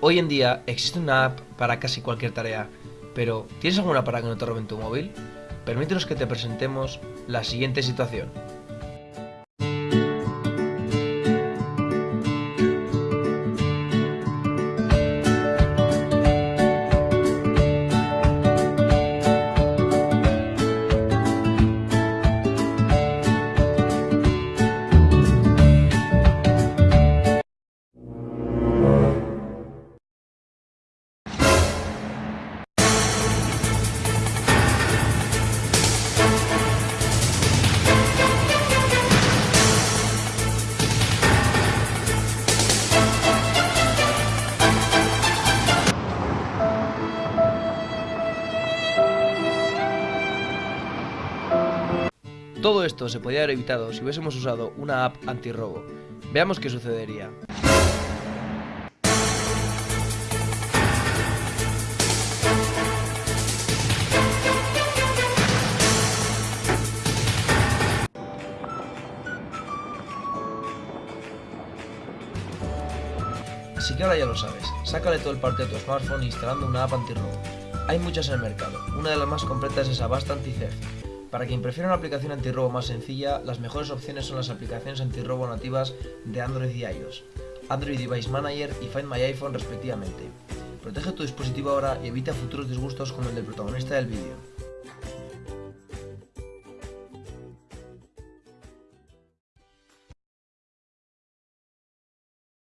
Hoy en día existe una app para casi cualquier tarea, pero ¿tienes alguna para que no te roben tu móvil? Permítenos que te presentemos la siguiente situación. Todo esto se podría haber evitado si hubiésemos usado una app antirrobo. Veamos qué sucedería. Así que ahora ya lo sabes, sácale todo el parte de tu smartphone instalando una app antirrobo. Hay muchas en el mercado, una de las más completas es Avast Anti-Theft. Para quien prefiera una aplicación antirrobo más sencilla, las mejores opciones son las aplicaciones antirrobo nativas de Android y iOS, Android Device Manager y Find My iPhone respectivamente. Protege tu dispositivo ahora y evita futuros disgustos como el del protagonista del vídeo.